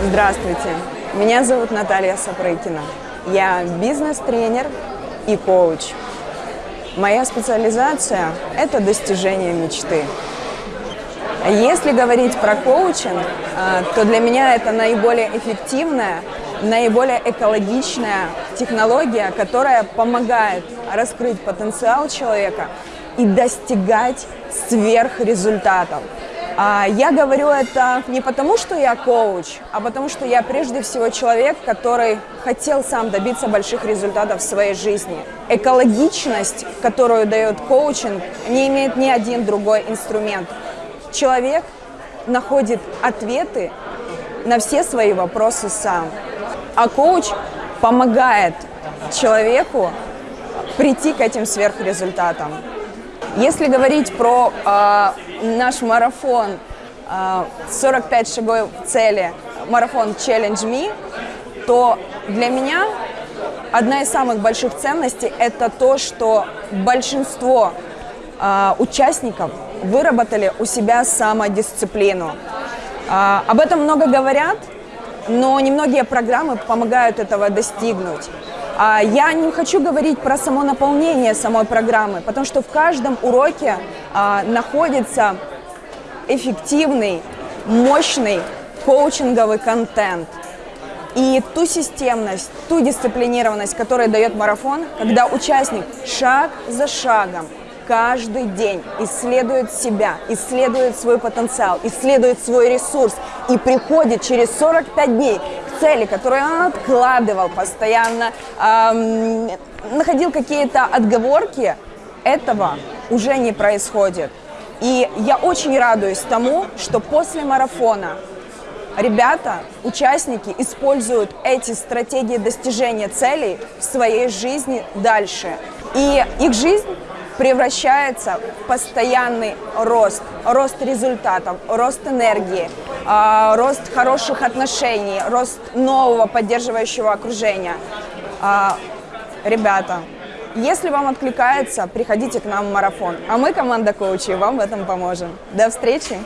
Здравствуйте, меня зовут Наталья Сапрыкина. Я бизнес-тренер и коуч. Моя специализация – это достижение мечты. Если говорить про коучинг, а, то для меня это наиболее эффективная, наиболее экологичная технология, которая помогает раскрыть потенциал человека и достигать сверхрезультатов. А, я говорю это не потому, что я коуч, а потому что я прежде всего человек, который хотел сам добиться больших результатов в своей жизни. Экологичность, которую дает коучинг, не имеет ни один другой инструмент. Человек находит ответы на все свои вопросы сам. А коуч помогает человеку прийти к этим сверхрезультатам. Если говорить про э, наш марафон э, 45 шагов в цели, марафон Challenge Me, то для меня одна из самых больших ценностей – это то, что большинство э, участников выработали у себя самодисциплину. Э, об этом много говорят, но немногие программы помогают этого достигнуть. А, я не хочу говорить про само наполнение самой программы, потому что в каждом уроке а, находится эффективный, мощный коучинговый контент. И ту системность, ту дисциплинированность, которую дает марафон, когда участник шаг за шагом каждый день исследует себя, исследует свой потенциал, исследует свой ресурс и приходит через 45 дней цели, которую он откладывал постоянно, эм, находил какие-то отговорки, этого уже не происходит. И я очень радуюсь тому, что после марафона ребята, участники используют эти стратегии достижения целей в своей жизни дальше. И их жизнь превращается в постоянный рост, рост результатов, рост энергии, а, рост хороших отношений, рост нового поддерживающего окружения. А, ребята, если вам откликается, приходите к нам в марафон, а мы, команда коучей, вам в этом поможем. До встречи!